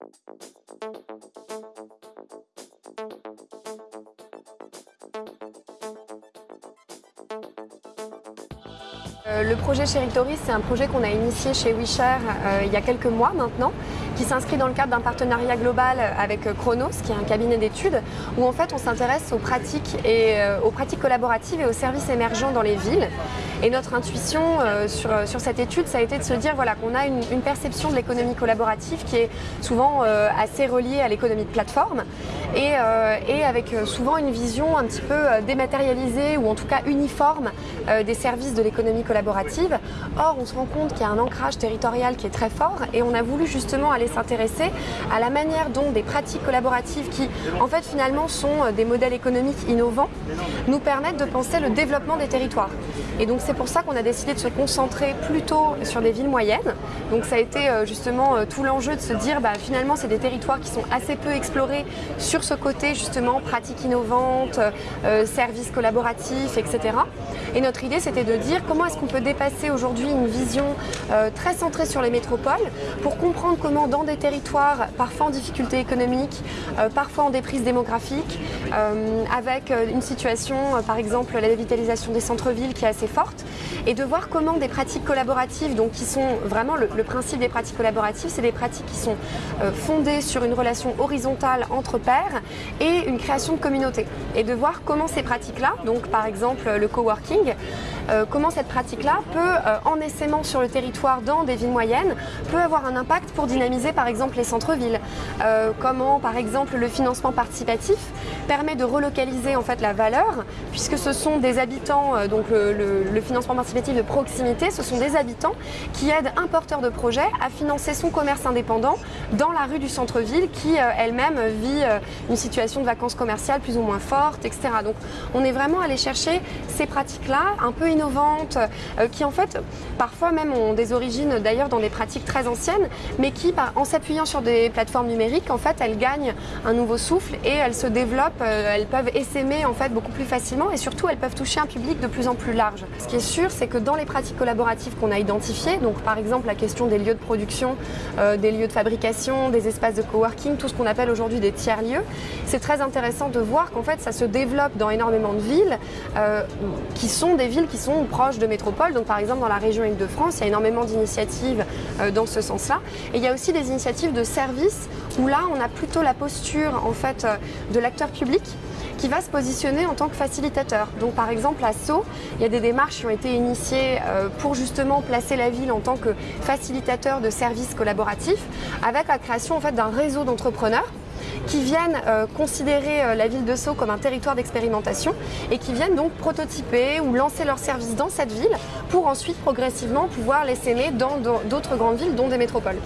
Thank you. Le projet Cheritory, c'est un projet qu'on a initié chez WeShare euh, il y a quelques mois maintenant, qui s'inscrit dans le cadre d'un partenariat global avec Chronos, qui est un cabinet d'études, où en fait on s'intéresse aux pratiques euh, collaboratives et aux services émergents dans les villes. Et notre intuition sur, cette étude, ça a été de se dire voilà, qu'on a une, perception de l'économie collaborative qui est souvent assez reliée à l'économie de plateforme et, et, avec souvent une vision un petit peu dématérialisée ou en tout cas uniforme des services de l'économie collaborative Or, on se rend compte qu'il y a un ancrage territorial qui est très fort et on a voulu justement aller s'intéresser à la manière dont des pratiques collaboratives qui, en fait, finalement, sont euh, des modèles économiques innovants, nous permettent de penser le développement des territoires. Et donc, c'est pour ça qu'on a décidé de se concentrer plutôt sur des villes moyennes. Donc, ça a été euh, justement euh, tout l'enjeu de se dire, bah, finalement, c'est des territoires qui sont assez peu explorés sur ce côté, justement, pratiques innovantes, services collaboratifs, etc. Et notre idée, c'était de dire comment est-ce qu'on peut dépasser aujourd'hui une vision euh, très centrée sur les métropoles pour comprendre comment dans des territoires parfois en difficulté économique, euh, parfois en déprise démographique, euh, avec une situation, par exemple la dévitalisation des centres-villes qui est assez forte, et de voir comment des pratiques collaboratives, donc qui sont vraiment le principe des pratiques collaboratives, c'est des pratiques qui sont fondées sur une relation horizontale entre pairs et une création de communauté. Et de voir comment ces pratiques-là, donc par exemple le coworking, euh, comment cette pratique-là peut, euh, en essaimant sur le territoire dans des villes moyennes, peut avoir un impact pour dynamiser par exemple les centres-villes. Euh, comment par exemple le financement participatif permet de relocaliser en fait la valeur, puisque ce sont des habitants, donc le, le, financement participatif de proximité, ce sont des habitants qui aident un porteur de projet à financer son commerce indépendant dans la rue du centre-ville qui elle-même vit une situation de vacances commerciales plus ou moins forte, etc. Donc on est vraiment allé chercher ces pratiques-là un peu innovantes, euh, qui en fait parfois même ont des origines d'ailleurs dans des pratiques très anciennes, mais qui en s'appuyant sur des plateformes numériques, en fait elles gagnent un nouveau souffle et elles se développent, euh, elles peuvent essaimer en fait beaucoup plus facilement et surtout elles peuvent toucher un public de plus en plus large. Ce qui est sûr, c'est que dans les pratiques collaboratives qu'on a identifiées, donc par exemple la question des lieux de production, euh, des lieux de fabrication, des espaces de coworking, tout ce qu'on appelle aujourd'hui des tiers-lieux, c'est très intéressant de voir qu'en fait ça se développe dans énormément de villes euh, qui sont des villes qui sont proches de métropoles. Donc par exemple dans la région Île-de-France, il y a énormément d'initiatives euh, dans ce sens-là. Et il y a aussi des initiatives de services où là on a plutôt la posture en fait euh, de l'acteur public qui va se positionner en tant que facilitateur. Donc par exemple à Sceaux, il y a des démarches qui ont été initiées euh, pour justement placer la ville en tant que facilitateur de services collaboratifs avec la création d'un réseau d'entrepreneurs qui viennent euh, considérer euh, la ville de Sceaux comme un territoire d'expérimentation et qui viennent donc prototyper ou lancer leurs services dans cette ville pour ensuite progressivement pouvoir les s'aimer dans d'autres grandes villes, dont des métropoles.